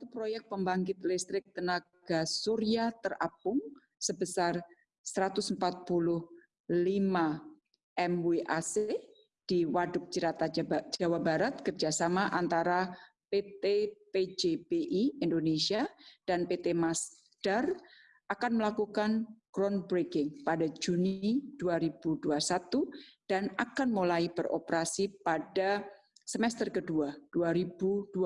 satu proyek pembangkit listrik tenaga surya terapung sebesar 145 MWAC di Waduk Cirata Jawa Barat kerjasama antara PT PJBI Indonesia dan PT Masdar akan melakukan groundbreaking pada Juni 2021 dan akan mulai beroperasi pada semester kedua 2022.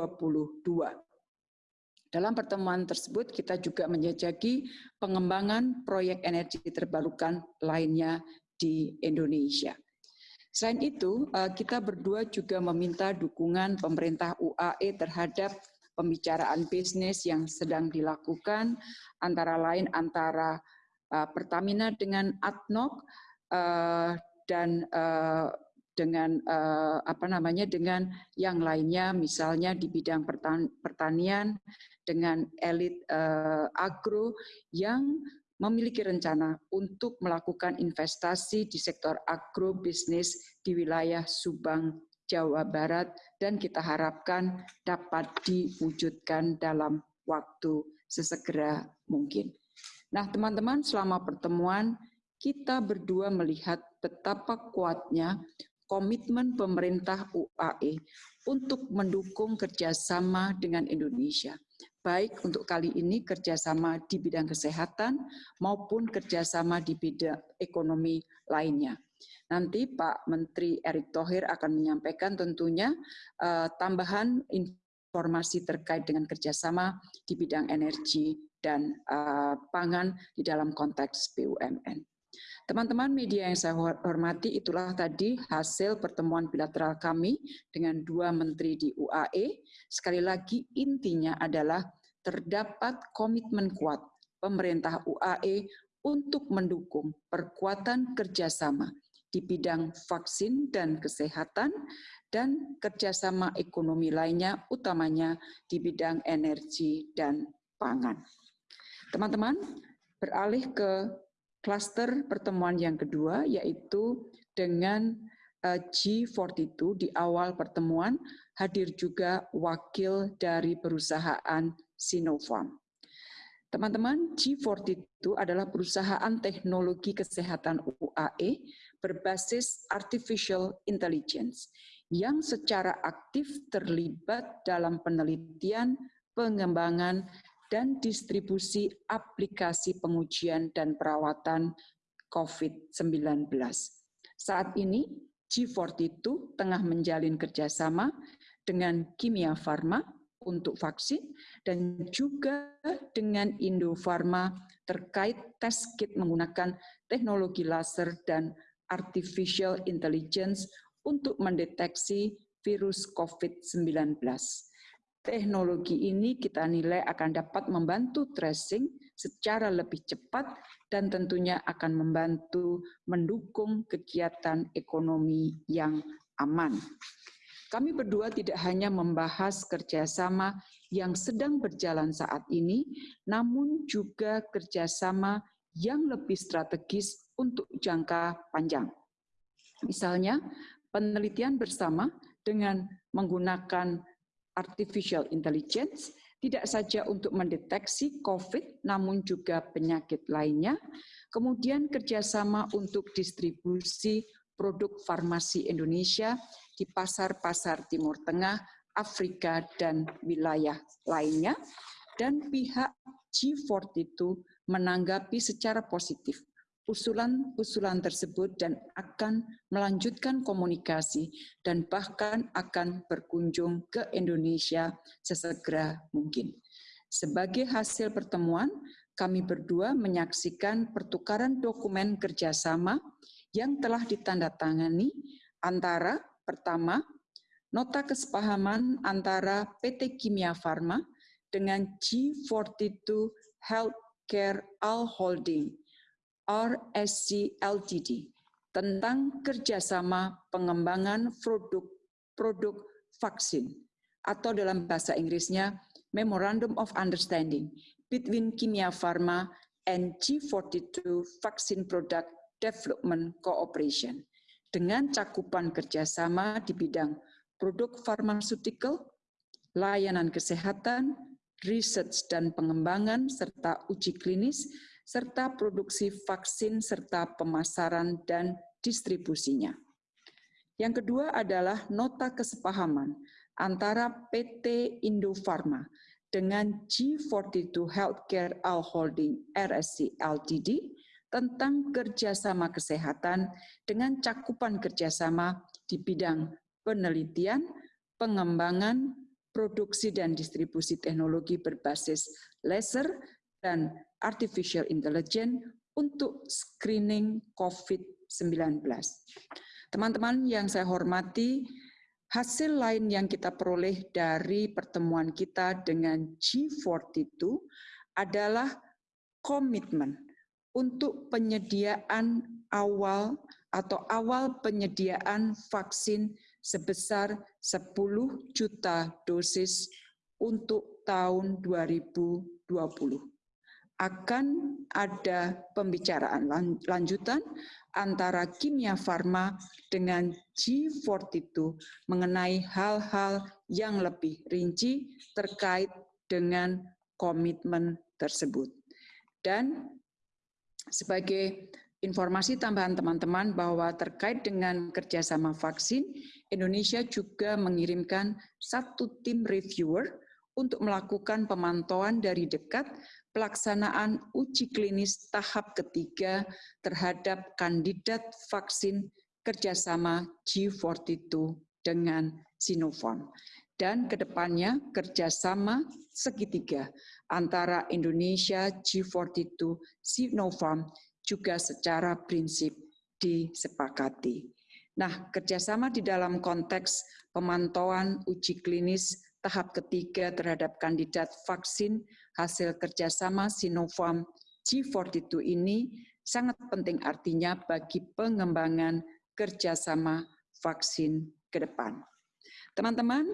Dalam pertemuan tersebut kita juga menjajaki pengembangan proyek energi terbarukan lainnya di Indonesia. Selain itu, eh, kita berdua juga meminta dukungan pemerintah UAE terhadap pembicaraan bisnis yang sedang dilakukan, antara lain antara eh, Pertamina dengan ADNOC eh, dan dengan apa namanya dengan yang lainnya, misalnya di bidang pertanian dengan elit agro yang memiliki rencana untuk melakukan investasi di sektor agrobisnis di wilayah Subang, Jawa Barat, dan kita harapkan dapat diwujudkan dalam waktu sesegera mungkin. Nah, teman-teman, selama pertemuan kita berdua melihat betapa kuatnya komitmen pemerintah UAE untuk mendukung kerjasama dengan Indonesia baik untuk kali ini kerjasama di bidang kesehatan maupun kerjasama di bidang ekonomi lainnya. Nanti Pak Menteri Erick Thohir akan menyampaikan tentunya uh, tambahan informasi terkait dengan kerjasama di bidang energi dan uh, pangan di dalam konteks BUMN. Teman-teman media yang saya hormati, itulah tadi hasil pertemuan bilateral kami dengan dua menteri di UAE. Sekali lagi intinya adalah terdapat komitmen kuat pemerintah UAE untuk mendukung perkuatan kerjasama di bidang vaksin dan kesehatan dan kerjasama ekonomi lainnya, utamanya di bidang energi dan pangan. Teman-teman, beralih ke Kluster pertemuan yang kedua yaitu dengan eh, G42 di awal pertemuan hadir juga wakil dari perusahaan Sinopharm. Teman-teman, G42 adalah perusahaan teknologi kesehatan UAE berbasis artificial intelligence yang secara aktif terlibat dalam penelitian, pengembangan, dan distribusi aplikasi pengujian dan perawatan COVID-19. Saat ini, G42 tengah menjalin kerjasama dengan Kimia Farma untuk vaksin dan juga dengan Indofarma terkait tes kit menggunakan teknologi laser dan artificial intelligence untuk mendeteksi virus COVID-19. Teknologi ini kita nilai akan dapat membantu tracing secara lebih cepat dan tentunya akan membantu mendukung kegiatan ekonomi yang aman. Kami berdua tidak hanya membahas kerjasama yang sedang berjalan saat ini, namun juga kerjasama yang lebih strategis untuk jangka panjang. Misalnya, penelitian bersama dengan menggunakan artificial intelligence tidak saja untuk mendeteksi COVID, namun juga penyakit lainnya. Kemudian kerjasama untuk distribusi produk farmasi Indonesia di pasar-pasar Timur Tengah, Afrika, dan wilayah lainnya. Dan pihak G42 menanggapi secara positif usulan-usulan tersebut dan akan melanjutkan komunikasi dan bahkan akan berkunjung ke Indonesia sesegera mungkin. Sebagai hasil pertemuan, kami berdua menyaksikan pertukaran dokumen kerjasama yang telah ditandatangani antara pertama, nota kesepahaman antara PT Kimia Farma dengan G42 Healthcare All Holding RSC Ltd tentang kerjasama pengembangan produk-produk vaksin atau dalam bahasa Inggrisnya Memorandum of Understanding between Kimia Pharma and G42 Vaccine Product Development Cooperation dengan cakupan kerjasama di bidang produk farmaceutical, layanan kesehatan, riset dan pengembangan serta uji klinis, serta produksi vaksin serta pemasaran dan distribusinya. Yang kedua adalah nota kesepahaman antara PT Indofarma dengan G42 Healthcare All Holding RSC Ltd tentang kerjasama kesehatan dengan cakupan kerjasama di bidang penelitian, pengembangan, produksi dan distribusi teknologi berbasis laser dan artificial intelligence untuk screening COVID-19. Teman-teman yang saya hormati, hasil lain yang kita peroleh dari pertemuan kita dengan G42 adalah komitmen untuk penyediaan awal atau awal penyediaan vaksin sebesar 10 juta dosis untuk tahun 2020. Akan ada pembicaraan lanjutan antara Kimia Farma dengan G42 mengenai hal-hal yang lebih rinci terkait dengan komitmen tersebut. Dan sebagai informasi tambahan teman-teman bahwa terkait dengan kerjasama vaksin, Indonesia juga mengirimkan satu tim reviewer untuk melakukan pemantauan dari dekat pelaksanaan uji klinis tahap ketiga terhadap kandidat vaksin kerjasama G42 dengan Sinopharm. Dan ke depannya kerjasama segitiga antara Indonesia, G42, Sinopharm juga secara prinsip disepakati. Nah, kerjasama di dalam konteks pemantauan uji klinis tahap ketiga terhadap kandidat vaksin hasil kerjasama Sinopharm G42 ini sangat penting artinya bagi pengembangan kerjasama vaksin ke depan. Teman-teman,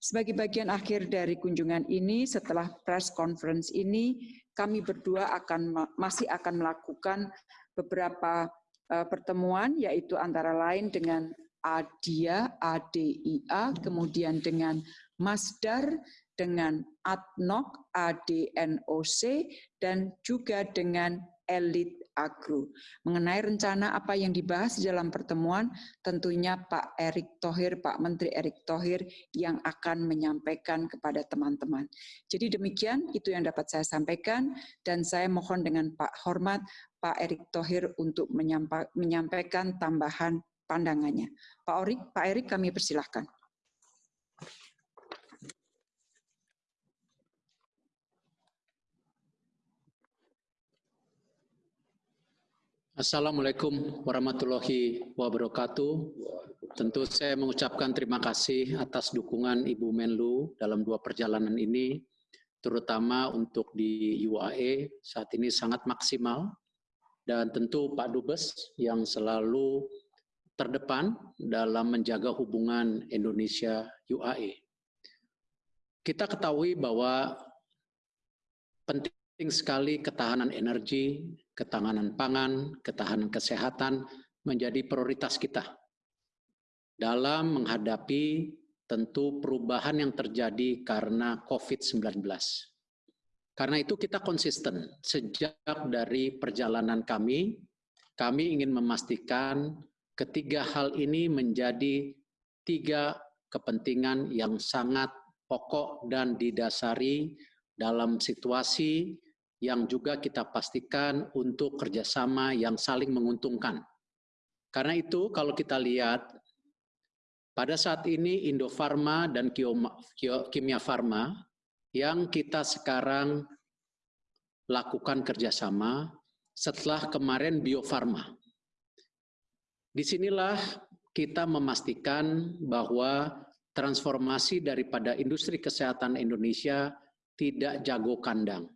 sebagai bagian akhir dari kunjungan ini, setelah press conference ini, kami berdua akan masih akan melakukan beberapa uh, pertemuan, yaitu antara lain dengan ADIA, ADIA, kemudian dengan Masdar, dengan ADNOC, ADNOC, dan juga dengan elit agro. Mengenai rencana apa yang dibahas di dalam pertemuan, tentunya Pak Erick Thohir, Pak Menteri Erick Thohir yang akan menyampaikan kepada teman-teman. Jadi demikian itu yang dapat saya sampaikan dan saya mohon dengan Pak Hormat Pak Erick Thohir untuk menyampaikan tambahan pandangannya. Pak Orik, Pak Erick kami persilahkan. Assalamualaikum warahmatullahi wabarakatuh. Tentu saya mengucapkan terima kasih atas dukungan Ibu Menlu dalam dua perjalanan ini, terutama untuk di UAE saat ini sangat maksimal, dan tentu Pak Dubes yang selalu terdepan dalam menjaga hubungan Indonesia-UAE. Kita ketahui bahwa penting Penting sekali ketahanan energi, ketahanan pangan, ketahanan kesehatan menjadi prioritas kita dalam menghadapi tentu perubahan yang terjadi karena COVID-19. Karena itu kita konsisten sejak dari perjalanan kami, kami ingin memastikan ketiga hal ini menjadi tiga kepentingan yang sangat pokok dan didasari dalam situasi yang juga kita pastikan untuk kerjasama yang saling menguntungkan. Karena itu kalau kita lihat, pada saat ini Indofarma dan Kimia Farma yang kita sekarang lakukan kerjasama setelah kemarin Bio Farma. Di sinilah kita memastikan bahwa transformasi daripada industri kesehatan Indonesia tidak jago kandang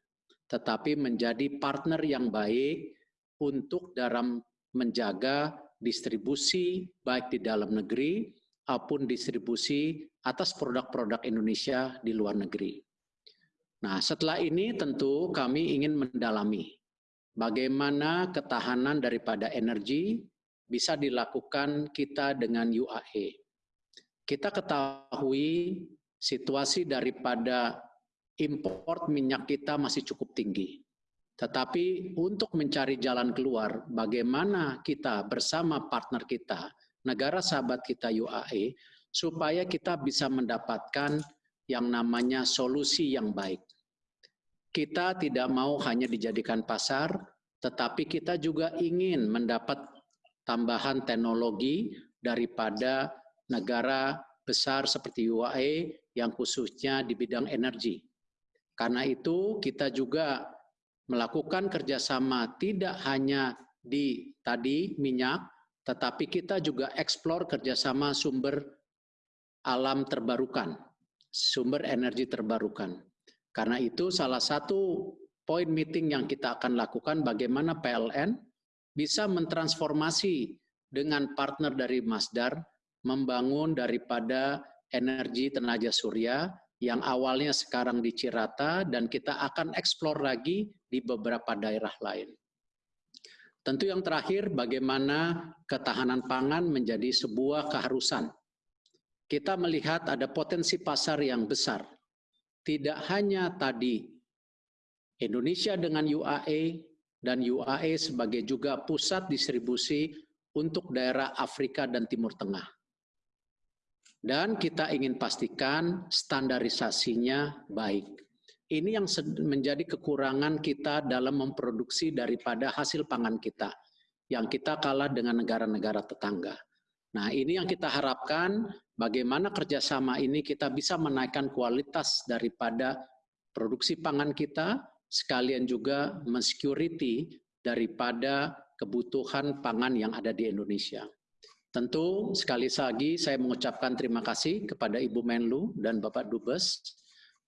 tetapi menjadi partner yang baik untuk dalam menjaga distribusi baik di dalam negeri maupun distribusi atas produk-produk Indonesia di luar negeri. Nah, setelah ini tentu kami ingin mendalami bagaimana ketahanan daripada energi bisa dilakukan kita dengan UAE. Kita ketahui situasi daripada import minyak kita masih cukup tinggi. Tetapi untuk mencari jalan keluar, bagaimana kita bersama partner kita, negara sahabat kita UAE, supaya kita bisa mendapatkan yang namanya solusi yang baik. Kita tidak mau hanya dijadikan pasar, tetapi kita juga ingin mendapat tambahan teknologi daripada negara besar seperti UAE yang khususnya di bidang energi. Karena itu kita juga melakukan kerjasama tidak hanya di tadi minyak, tetapi kita juga eksplor kerjasama sumber alam terbarukan, sumber energi terbarukan. Karena itu salah satu poin meeting yang kita akan lakukan bagaimana PLN bisa mentransformasi dengan partner dari Masdar membangun daripada energi tenaga surya yang awalnya sekarang di Cirata dan kita akan eksplor lagi di beberapa daerah lain. Tentu yang terakhir bagaimana ketahanan pangan menjadi sebuah keharusan. Kita melihat ada potensi pasar yang besar tidak hanya tadi Indonesia dengan UAE dan UAE sebagai juga pusat distribusi untuk daerah Afrika dan Timur Tengah. Dan kita ingin pastikan standarisasinya baik. Ini yang menjadi kekurangan kita dalam memproduksi daripada hasil pangan kita, yang kita kalah dengan negara-negara tetangga. Nah ini yang kita harapkan bagaimana kerjasama ini kita bisa menaikkan kualitas daripada produksi pangan kita, sekalian juga mensecurity daripada kebutuhan pangan yang ada di Indonesia. Tentu sekali lagi saya mengucapkan terima kasih kepada Ibu Menlu dan Bapak Dubes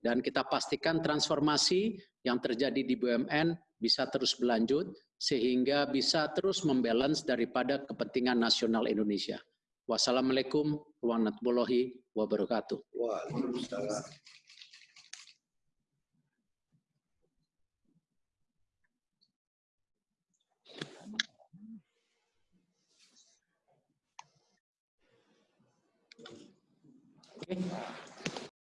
dan kita pastikan transformasi yang terjadi di BUMN bisa terus berlanjut sehingga bisa terus membalance daripada kepentingan nasional Indonesia. Wassalamualaikum warahmatullahi wabarakatuh. Waalaikumsalam. Okay.